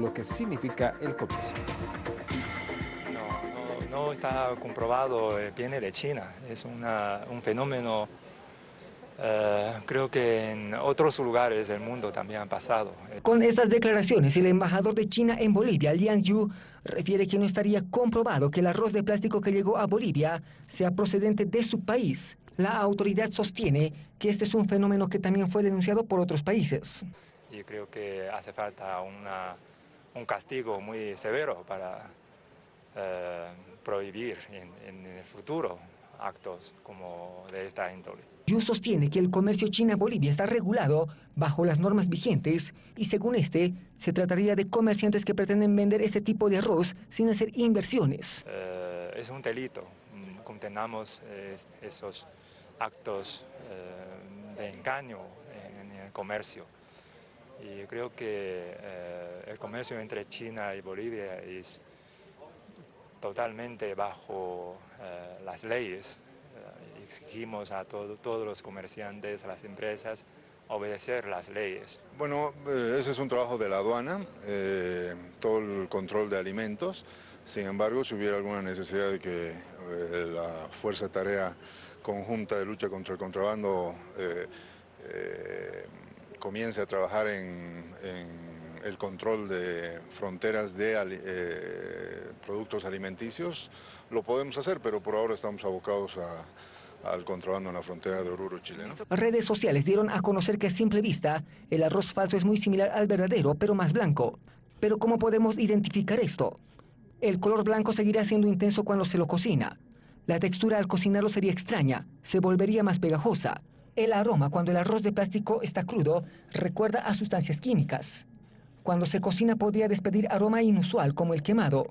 lo que significa el comercio. No, no, no está comprobado, eh, viene de China, es una, un fenómeno, eh, creo que en otros lugares del mundo también han pasado. Con estas declaraciones, el embajador de China en Bolivia, Liang Yu, refiere que no estaría comprobado que el arroz de plástico que llegó a Bolivia sea procedente de su país. La autoridad sostiene que este es un fenómeno que también fue denunciado por otros países. Y creo que hace falta una, un castigo muy severo para eh, prohibir en, en, el futuro actos como de esta índole. Yu sostiene que el comercio China-Bolivia está regulado bajo las normas vigentes y según este, se trataría de comerciantes que pretenden vender este tipo de arroz sin hacer inversiones. Eh, es un delito, condenamos eh, esos actos eh, de engaño en, en, el comercio. Y creo que eh, el comercio entre China y Bolivia es totalmente bajo eh, las leyes. Eh, exigimos a todo, todos los comerciantes, a las empresas, obedecer las leyes. Bueno, ese es un trabajo de la aduana, todo el control de alimentos. Sin embargo, si hubiera alguna necesidad de que la Fuerza Tarea Conjunta de Lucha contra el Contrabando comience a trabajar en, el control de fronteras de productos alimenticios, lo podemos hacer, pero por ahora estamos abocados a, al contrabando en la frontera de Oruro, Chile. ¿no? Redes sociales dieron a conocer que a simple vista el arroz falso es muy similar al verdadero, pero más blanco. Pero ¿cómo podemos identificar esto? El color blanco seguirá siendo intenso cuando se lo cocina. La textura al cocinarlo sería extraña, se volvería más pegajosa. El aroma cuando el arroz de plástico está crudo recuerda a sustancias químicas. Cuando se cocina podría despedir aroma inusual como el quemado.